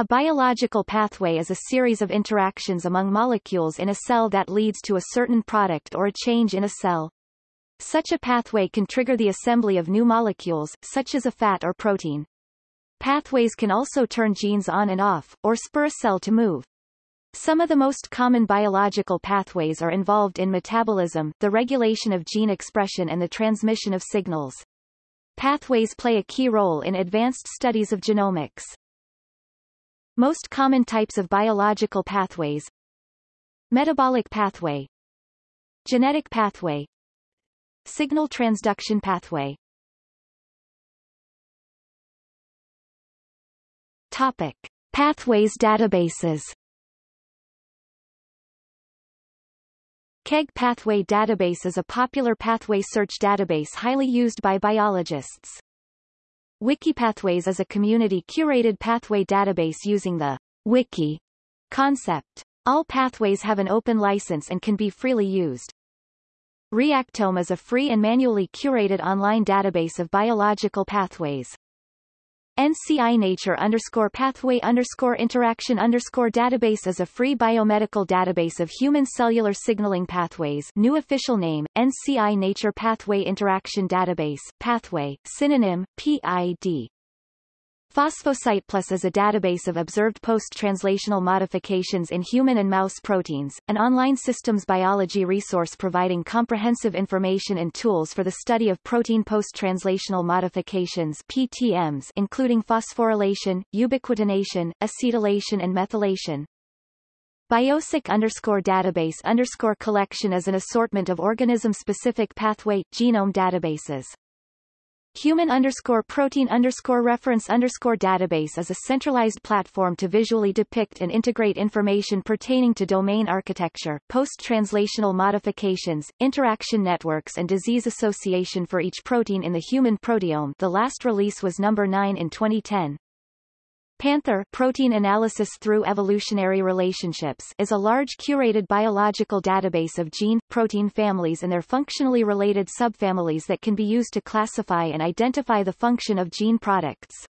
A biological pathway is a series of interactions among molecules in a cell that leads to a certain product or a change in a cell. Such a pathway can trigger the assembly of new molecules, such as a fat or protein. Pathways can also turn genes on and off, or spur a cell to move. Some of the most common biological pathways are involved in metabolism, the regulation of gene expression and the transmission of signals. Pathways play a key role in advanced studies of genomics. Most common types of biological pathways. Metabolic pathway. Genetic pathway. Signal transduction pathway. Topic. Pathways databases. KEGG Pathway Database is a popular pathway search database highly used by biologists. WikiPathways is a community-curated pathway database using the wiki concept. All pathways have an open license and can be freely used. Reactome is a free and manually curated online database of biological pathways. NCI Nature underscore pathway underscore interaction underscore database is a free biomedical database of human cellular signaling pathways new official name, NCI Nature Pathway Interaction Database, pathway, synonym, PID. PhosphoSitePlus is a database of observed post-translational modifications in human and mouse proteins, an online systems biology resource providing comprehensive information and tools for the study of protein post-translational modifications PTMs including phosphorylation, ubiquitination, acetylation and methylation. BioCyc underscore database underscore collection is an assortment of organism-specific pathway genome databases. Human underscore protein underscore reference underscore database is a centralized platform to visually depict and integrate information pertaining to domain architecture, post-translational modifications, interaction networks and disease association for each protein in the human proteome the last release was number 9 in 2010. Panther Protein Analysis Through Evolutionary Relationships is a large curated biological database of gene, protein families and their functionally related subfamilies that can be used to classify and identify the function of gene products.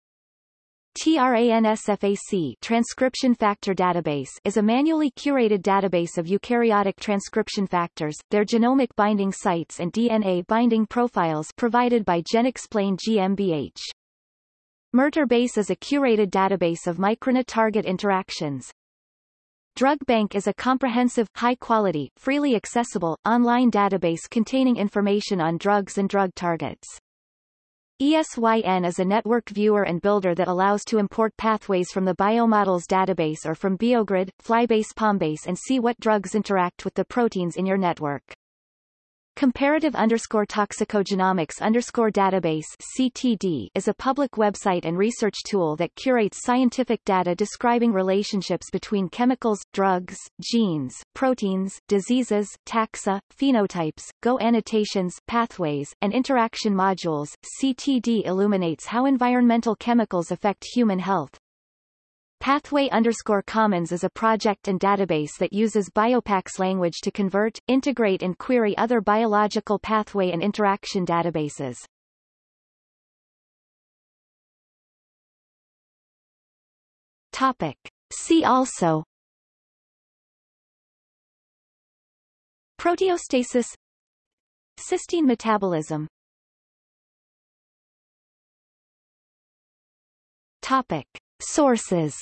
TRANSFAC transcription factor database is a manually curated database of eukaryotic transcription factors, their genomic binding sites and DNA binding profiles provided by GenExplain GmbH. miRTarBase is a curated database of microRNA target interactions. DrugBank is a comprehensive, high-quality, freely accessible, online database containing information on drugs and drug targets. ESYN is a network viewer and builder that allows to import pathways from the Biomodels database or from Biogrid, Flybase Pombase and see what drugs interact with the proteins in your network. Comparative underscore toxicogenomics underscore database CTD is a public website and research tool that curates scientific data describing relationships between chemicals, drugs, genes, proteins, diseases, taxa, phenotypes, GO annotations, pathways, and interaction modules. CTD illuminates how environmental chemicals affect human health, Pathway underscore Commons is a project and database that uses Biopax language to convert, integrate and query other biological pathway and interaction databases. Topic. See also Proteostasis Cysteine metabolism Topic. Sources